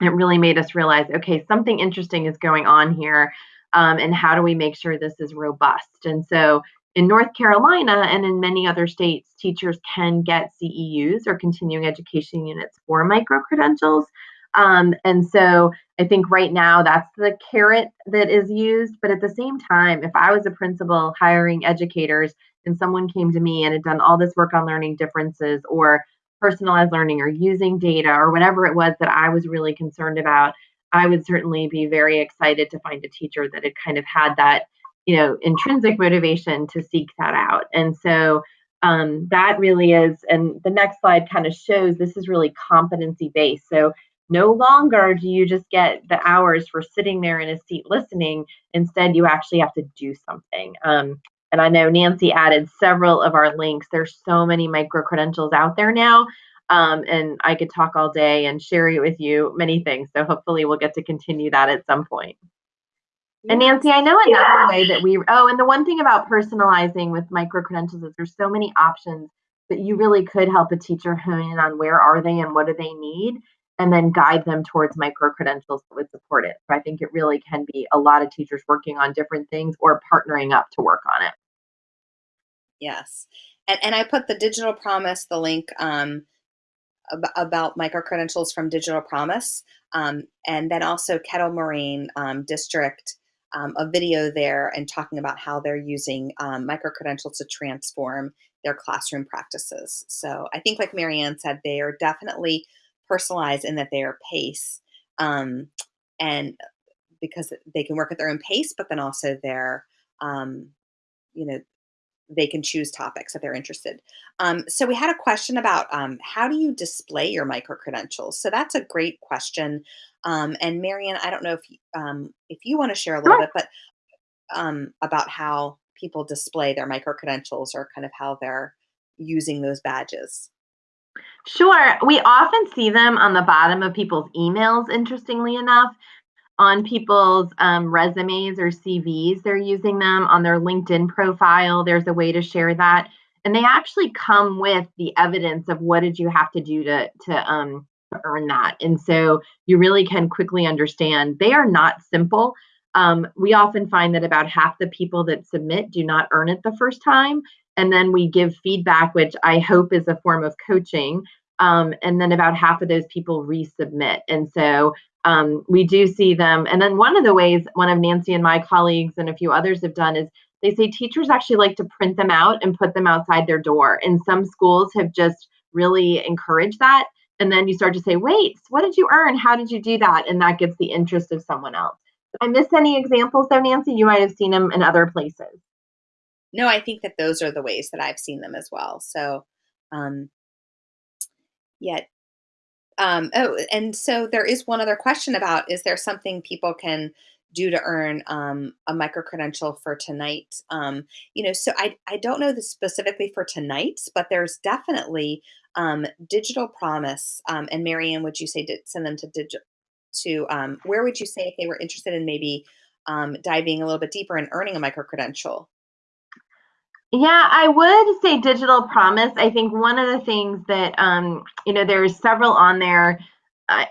it really made us realize okay, something interesting is going on here. Um, and how do we make sure this is robust? And so in North Carolina and in many other states, teachers can get CEUs or continuing education units for micro credentials. Um, and so I think right now that's the carrot that is used. But at the same time, if I was a principal hiring educators and someone came to me and had done all this work on learning differences or personalized learning or using data or whatever it was that I was really concerned about, I would certainly be very excited to find a teacher that had kind of had that, you know, intrinsic motivation to seek that out. And so um, that really is, and the next slide kind of shows this is really competency based. So no longer do you just get the hours for sitting there in a seat listening. Instead, you actually have to do something. Um, and I know Nancy added several of our links. There's so many micro credentials out there now. Um, and I could talk all day and share it with you many things. So hopefully we'll get to continue that at some point. And Nancy, I know another yeah. way that we, oh, and the one thing about personalizing with micro credentials is there's so many options that you really could help a teacher hone in on where are they and what do they need and then guide them towards micro credentials that would support it. So I think it really can be a lot of teachers working on different things or partnering up to work on it. Yes. And, and I put the digital promise, the link um, ab about micro credentials from Digital Promise, um, and then also Kettle Moraine um, District, um, a video there and talking about how they're using um, micro credentials to transform their classroom practices. So I think, like Mary Ann said, they are definitely personalized in that they are pace um, and because they can work at their own pace, but then also they're, um, you know, they can choose topics if they're interested. Um, so we had a question about um, how do you display your micro credentials? So that's a great question. Um, and Mary Ann, I don't know if you, um, if you want to share a little sure. bit, but um, about how people display their micro credentials or kind of how they're using those badges. Sure. We often see them on the bottom of people's emails, interestingly enough, on people's um, resumes or CVs. They're using them on their LinkedIn profile. There's a way to share that. And they actually come with the evidence of what did you have to do to, to um, earn that. And so you really can quickly understand they are not simple. Um, we often find that about half the people that submit do not earn it the first time. And then we give feedback, which I hope is a form of coaching. Um, and then about half of those people resubmit. And so um, we do see them. And then one of the ways one of Nancy and my colleagues and a few others have done is they say teachers actually like to print them out and put them outside their door. And some schools have just really encouraged that. And then you start to say, wait, what did you earn? How did you do that? And that gets the interest of someone else. I miss any examples though, Nancy? You might have seen them in other places. No, I think that those are the ways that I've seen them as well. So, um, yet, um, oh, and so there is one other question about, is there something people can do to earn um, a micro credential for tonight? Um, you know, so I, I don't know this specifically for tonight, but there's definitely um, digital promise. Um, and Mary Ann, would you say to send them to digital, to um, where would you say if they were interested in maybe um, diving a little bit deeper and earning a micro credential? Yeah, I would say digital promise. I think one of the things that um, you know, there's several on there. I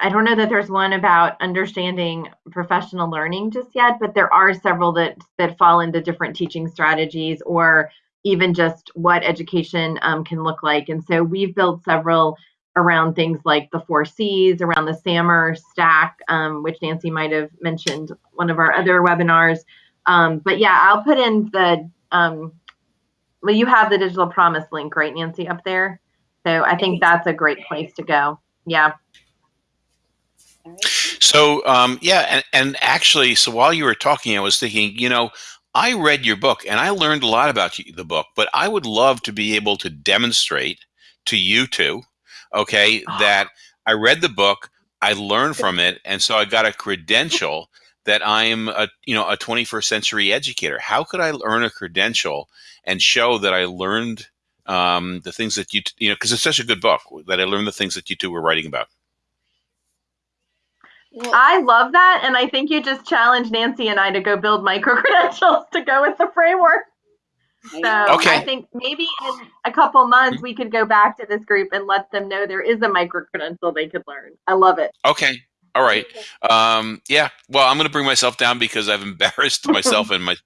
I don't know that there's one about understanding professional learning just yet, but there are several that that fall into different teaching strategies or even just what education um, can look like. And so we've built several around things like the four C's, around the SAMR stack, um, which Nancy might have mentioned one of our other webinars. Um, but yeah, I'll put in the um, well, you have the digital promise link, right, Nancy, up there? So I think that's a great place to go. Yeah. So um, yeah, and, and actually, so while you were talking, I was thinking, you know, I read your book and I learned a lot about the book, but I would love to be able to demonstrate to you two, okay, oh. that I read the book, I learned from it, and so I got a credential that I'm a you know a 21st century educator. How could I earn a credential and show that I learned um, the things that you you know because it's such a good book that I learned the things that you two were writing about. Well, I love that, and I think you just challenged Nancy and I to go build micro credentials to go with the framework. So okay. I think maybe in a couple months we could go back to this group and let them know there is a micro credential they could learn. I love it. Okay. All right. Um, yeah. Well, I'm going to bring myself down because I've embarrassed myself and my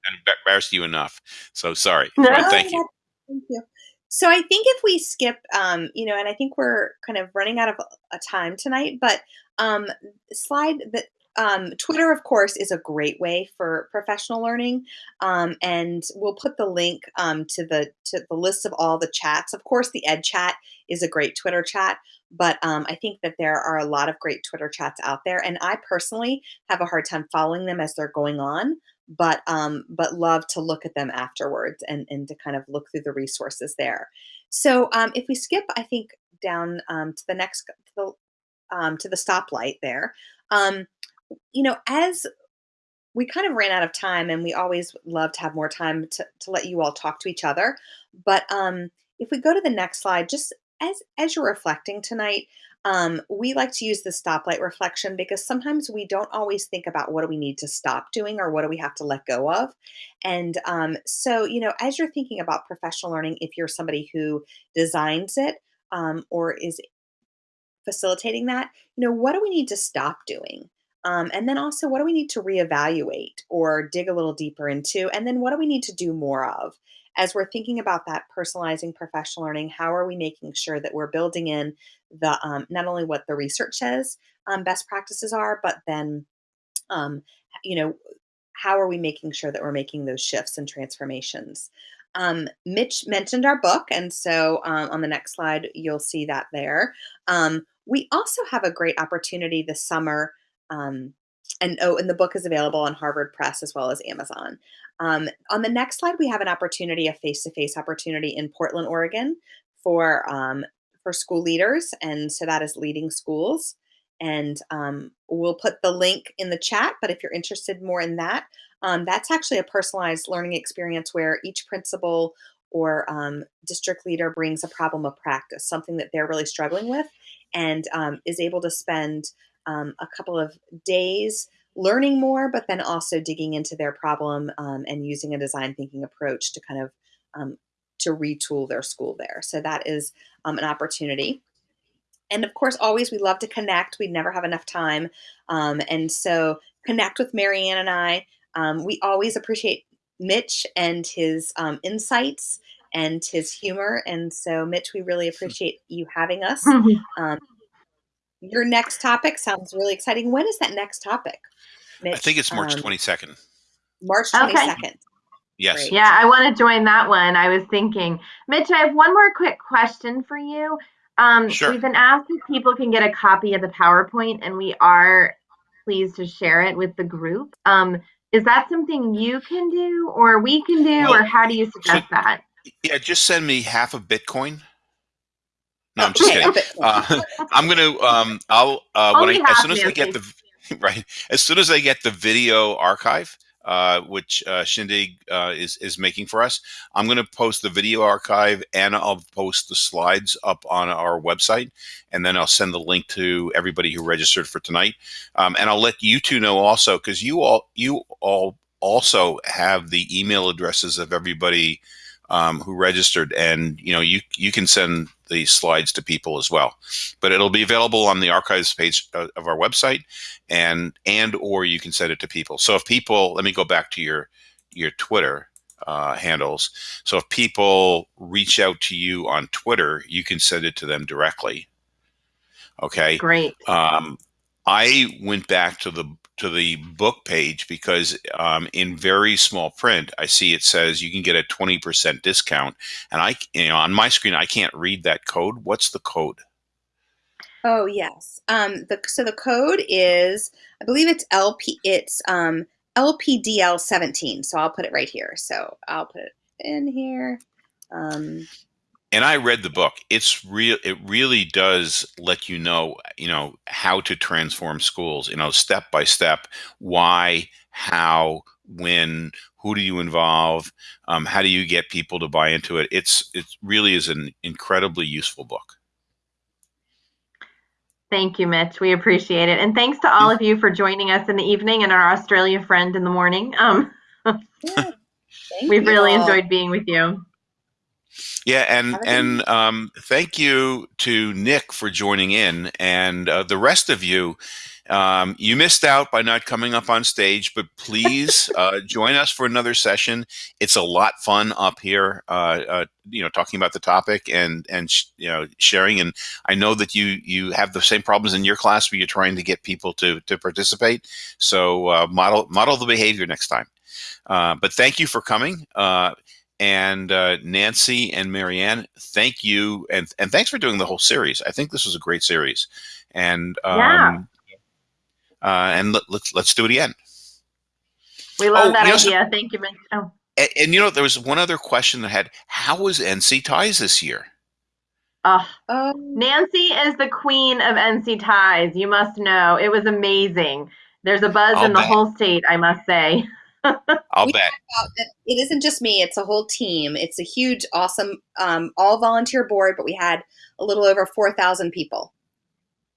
embarrassed you enough. So sorry. No, thank you. Thank you. So I think if we skip, um, you know, and I think we're kind of running out of a time tonight, but um, slide that um, Twitter, of course, is a great way for professional learning, um, and we'll put the link um, to the to the list of all the chats. Of course, the Ed Chat is a great Twitter chat, but um, I think that there are a lot of great Twitter chats out there, and I personally have a hard time following them as they're going on, but um, but love to look at them afterwards and and to kind of look through the resources there. So um, if we skip, I think down to the next to the to the stoplight there you know, as we kind of ran out of time and we always love to have more time to, to let you all talk to each other. But um, if we go to the next slide, just as, as you're reflecting tonight, um, we like to use the stoplight reflection because sometimes we don't always think about what do we need to stop doing or what do we have to let go of. And um, so, you know, as you're thinking about professional learning, if you're somebody who designs it um, or is facilitating that, you know, what do we need to stop doing? Um, and then also, what do we need to reevaluate or dig a little deeper into? And then, what do we need to do more of? As we're thinking about that personalizing professional learning, how are we making sure that we're building in the um, not only what the research says um, best practices are, but then, um, you know, how are we making sure that we're making those shifts and transformations? Um, Mitch mentioned our book, and so um, on the next slide, you'll see that there. Um, we also have a great opportunity this summer um, and oh, and the book is available on Harvard Press as well as Amazon. Um, on the next slide, we have an opportunity, a face-to-face opportunity in Portland, Oregon, for um, for school leaders, and so that is leading schools. And um, we'll put the link in the chat. But if you're interested more in that, um, that's actually a personalized learning experience where each principal or um, district leader brings a problem of practice, something that they're really struggling with, and um, is able to spend um, a couple of days learning more, but then also digging into their problem um, and using a design thinking approach to kind of um, to retool their school there. So that is um, an opportunity. And of course, always we love to connect. We never have enough time. Um, and so connect with Mary Ann and I. Um, we always appreciate Mitch and his insights and his humor. And so, Mitch, we really appreciate you having us. Your next topic sounds really exciting. When is that next topic? Mitch? I think it's March um, 22nd. March 22nd. Okay. Yes. Great. Yeah, I want to join that one. I was thinking, Mitch, I have one more quick question for you. Um, sure. We've been asked if people can get a copy of the PowerPoint, and we are pleased to share it with the group. Um, is that something you can do, or we can do, well, or how do you suggest so, that? Yeah, just send me half a Bitcoin no, I'm just kidding. Uh, I'm gonna. Um, I'll uh, when I, as soon as I get the right, as soon as I get the video archive, uh, which uh, Shindig uh, is is making for us, I'm going to post the video archive and I'll post the slides up on our website, and then I'll send the link to everybody who registered for tonight, um, and I'll let you two know also because you all you all also have the email addresses of everybody um, who registered, and you know you you can send the slides to people as well. But it'll be available on the archives page of our website, and and or you can send it to people. So if people, let me go back to your your Twitter uh, handles. So if people reach out to you on Twitter, you can send it to them directly. Okay. Great. Um, I went back to the to the book page because um, in very small print, I see it says you can get a 20% discount. And I, you know, on my screen, I can't read that code. What's the code? Oh, yes. Um, the, so the code is, I believe it's LP, it's um, LPDL17. So I'll put it right here. So I'll put it in here. Um, and I read the book. It's real. It really does let you know, you know, how to transform schools. You know, step by step. Why, how, when, who do you involve? Um, how do you get people to buy into it? It's it really is an incredibly useful book. Thank you, Mitch. We appreciate it, and thanks to all of you for joining us in the evening and our Australia friend in the morning. Um, Thank We've really all. enjoyed being with you. Yeah, and Have a good and um, thank you to Nick for joining in, and uh, the rest of you. Um, you missed out by not coming up on stage, but please uh, join us for another session. It's a lot fun up here, uh, uh, you know, talking about the topic and and sh- you know sharing. And I know that you you have the same problems in your class where you're trying to get people to to participate. So uh, model model the behavior next time. Uh, but thank you for coming. And uh, Nancy and Mary Ann, thank you, and and thanks for doing the whole series. I think this was a great series, and um, Yeah. uh, and let, let's let's do it again. We love Oh, that you know, so- idea. Thank you, Mitch. Oh, And, and you know, there was one other question that had: How was NCTIES this year? oh, Oh, Nancy is the queen of NCTIES. You must know. It was amazing. There's a buzz I'll in the bet. whole state, I must say. I'll We- bet. it isn't just me; it's a whole team. It's a huge, awesome, um, all volunteer board. But we had a little over four thousand people.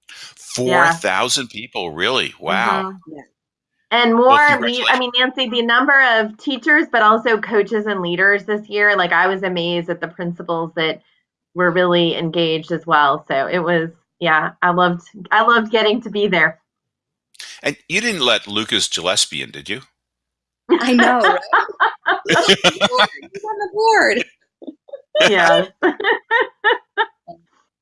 Four thousand people, really? Wow. Mhm. Yeah. And more, Well, I mean, Nancy, the number of teachers, but also coaches and leaders this year, like I was amazed at the principals that were really engaged as well. So it was, yeah, I loved, I loved getting to be there. And you didn't let Lucas Gillespie in, did you? I know. Right? He's on the board. yes,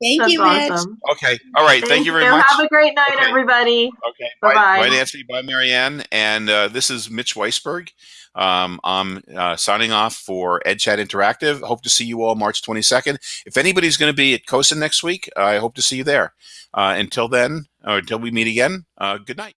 Thank that's you, Mitch. awesome. Okay. All right. Thank, you very much. Have a great night, Okay. everybody. Okay. Bye, Bye-bye. bye, Nancy. Bye, Mary Ann. And uh, this is Mitch Weisberg. Um, I'm uh, signing off for EdChat Interactive. Hope to see you all March 22nd. If anybody's going to be at COSA next week, I hope to see you there. Uh, until then, or until we meet again, uh, good night.